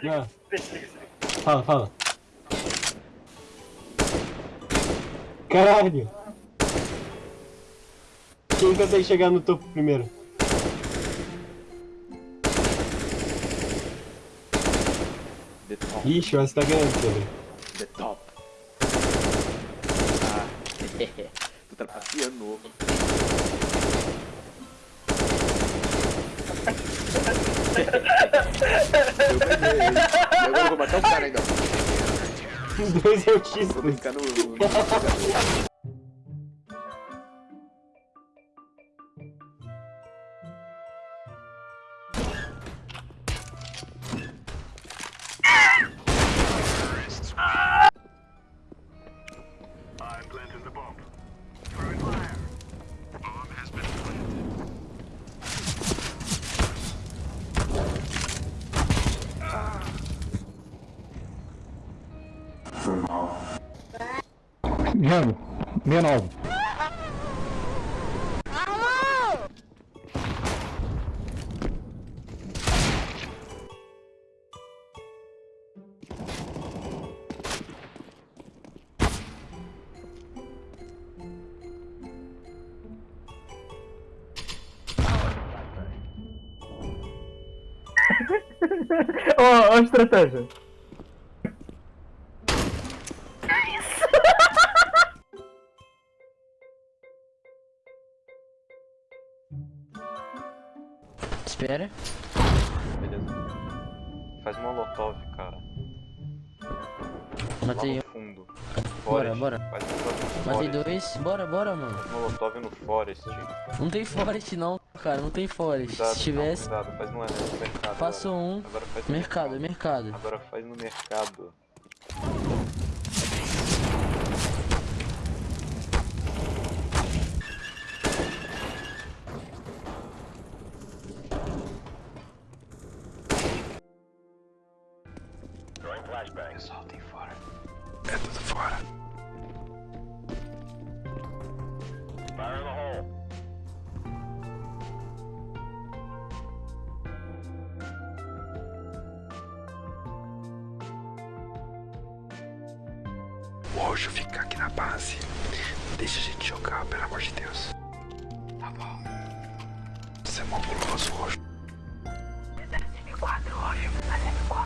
se liga, Ah. se liga, se liga, se liga. Fala, fala. Caralho! Quem consegue chegar no topo primeiro? The top. Ixi, você tá ganhando, Pedro. The top. Ah, tu trapaceando. Eu eu vou matar o cara ainda. Dois Vou autistas. brincar no. no- Mano, 69. Ó, ó a estratégia. Espera. Beleza. Faz molotov, cara. Matei um. fundo. Bora, Forest. bora. Faz molotov no Matei forest. dois. Bora, bora, mano. Faz molotov no forest. Não tem forest não, cara. Não tem forest. Cuidado, Se tivesse, não, cuidado. Faz no, mercado. passou um. No Mercado, mercado. Agora faz no mercado. flashbang. É só tem fora. É tudo fora. Fire in the hole. O Ojo fica aqui na base. Deixa a gente jogar, pelo amor de Deus. Tá bom. É Você é mó guloso, Ojo. Dá M4, Ojo. Dá M4.